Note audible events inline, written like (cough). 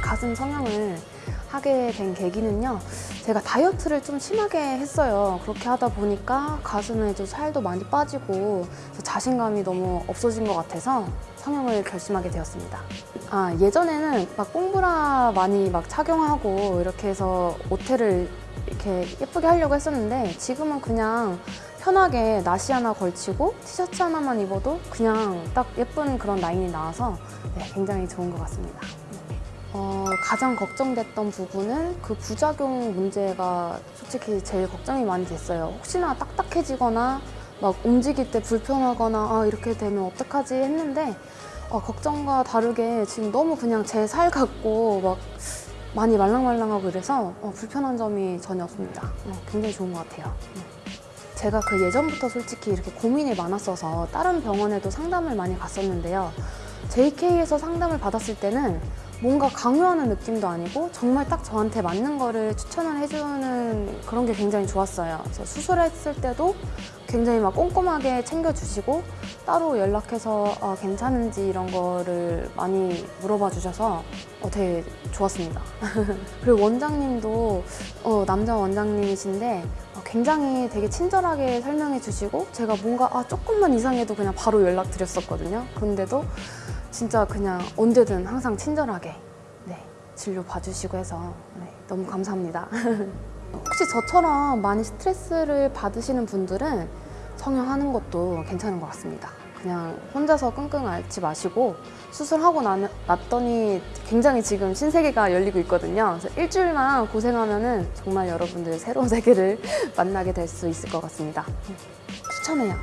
가슴 성형을 하게 된 계기는요. 제가 다이어트를 좀 심하게 했어요. 그렇게 하다 보니까 가슴에도 살도 많이 빠지고 자신감이 너무 없어진 것 같아서 성형을 결심하게 되었습니다. 아, 예전에는 막 뽕브라 많이 막 착용하고 이렇게 해서 오태를 이렇게 예쁘게 하려고 했었는데 지금은 그냥 편하게 나시 하나 걸치고 티셔츠 하나만 입어도 그냥 딱 예쁜 그런 라인이 나와서 네, 굉장히 좋은 것 같습니다. 어, 가장 걱정됐던 부분은 그 부작용 문제가 솔직히 제일 걱정이 많이 됐어요. 혹시나 딱딱해지거나 막 움직일 때 불편하거나 아, 이렇게 되면 어떡하지 했는데 어, 걱정과 다르게 지금 너무 그냥 제 살 같고 막 많이 말랑말랑하고 이래서 어, 불편한 점이 전혀 없습니다. 어, 굉장히 좋은 것 같아요. 네. 제가 그 예전부터 솔직히 이렇게 고민이 많았어서 다른 병원에도 상담을 많이 갔었는데요. JK에서 상담을 받았을 때는 뭔가 강요하는 느낌도 아니고 정말 딱 저한테 맞는 거를 추천을 해주는 그런 게 굉장히 좋았어요. 그래서 수술했을 때도 굉장히 막 꼼꼼하게 챙겨주시고 따로 연락해서 어, 괜찮은지 이런 거를 많이 물어봐 주셔서 어, 되게 좋았습니다. (laughs) 그리고 원장님도 어, 남자 원장님이신데 어, 굉장히 되게 친절하게 설명해 주시고 제가 뭔가 아, 조금만 이상해도 그냥 바로 연락 드렸었거든요. 그런데도 진짜 그냥 언제든 항상 친절하게 네, 진료 봐주시고 해서 네, 너무 감사합니다. (laughs) 혹시 저처럼 많이 스트레스를 받으시는 분들은 성형하는 것도 괜찮은 것 같습니다. 그냥 혼자서 끙끙 앓지 마시고 수술하고 나, 났더니 굉장히 지금 신세계가 열리고 있거든요. 그래서 일주일만 고생하면 은 정말 여러분들 새로운 (laughs) 세계를 (laughs) 만나게 될 수 있을 것 같습니다. 추천해요.